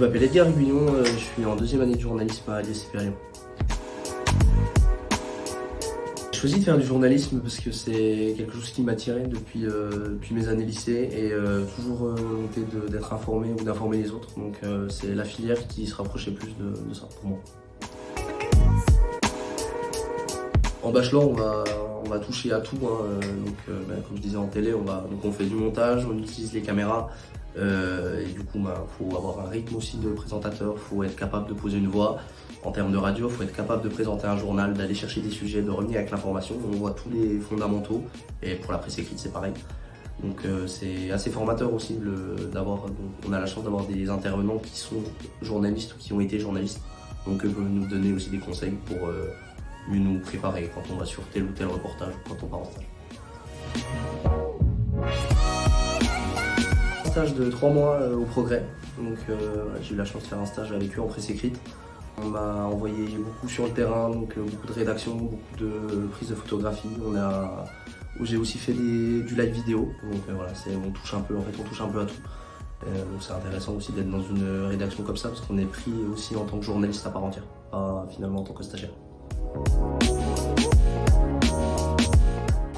je m'appelle Edgar Guillon, euh, je suis en deuxième année de journalisme à l'ISCP Lyon. J'ai choisi de faire du journalisme parce que c'est quelque chose qui m'attirait depuis, euh, depuis mes années lycée et euh, toujours volonté d'être informé ou d'informer les autres. Donc c'est la filière qui se rapprochait plus de, ça pour moi. En bachelor, on va, on va toucher à tout. Hein. Donc, ben, comme je disais en télé, on, va, donc on fait du montage, on utilise les caméras, euh, et du coup, il bah, faut avoir un rythme aussi de présentateur, il faut être capable de poser une voix. En termes de radio, il faut être capable de présenter un journal, d'aller chercher des sujets, de revenir avec l'information. On voit tous les fondamentaux, et pour la presse écrite, c'est pareil. Donc euh, c'est assez formateur aussi d'avoir, on a la chance d'avoir des intervenants qui sont journalistes ou qui ont été journalistes. Donc eux peuvent nous donner aussi des conseils pour mieux nous préparer quand on va sur tel ou tel reportage ou quand on part en stage stage de trois mois euh, au Progrès. Donc euh, j'ai eu la chance de faire un stage avec eux en presse écrite. On m'a envoyé beaucoup sur le terrain, donc euh, beaucoup de rédaction, beaucoup de prises de photographie. On a, j'ai aussi fait du live vidéo. Donc voilà, on touche un peu, en fait, on touche un peu à tout. c'est intéressant aussi d'être dans une rédaction comme ça parce qu'on est pris aussi en tant que journaliste à part entière, pas finalement en tant que stagiaire.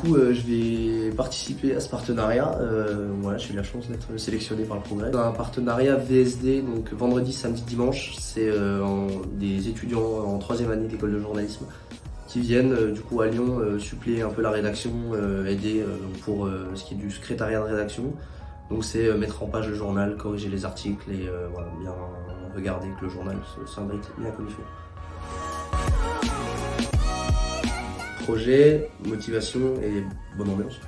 Euh, je vais participer à ce partenariat. Euh, voilà, j'ai eu la chance d'être sélectionné par le Progrès. Un partenariat VSD, donc vendredi, samedi, dimanche. C'est euh, des étudiants en troisième année d'école de journalisme qui viennent du coup à Lyon suppléer un peu la rédaction, aider pour ce qui est du secrétariat de rédaction. Donc c'est mettre en page le journal, corriger les articles et bien regarder que le journal s'imbrique bien comme il. Projet, motivation et bonne ambiance.